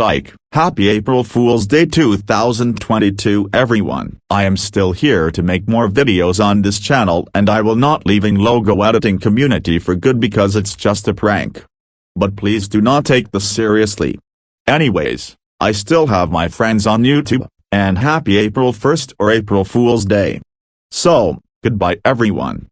Psych. Happy April Fool's Day 2022 everyone. I am still here to make more videos on this channel and I will not leaving logo editing community for good because it's just a prank. But please do not take this seriously. Anyways, I still have my friends on YouTube, and happy April 1st or April Fool's Day. So, goodbye everyone.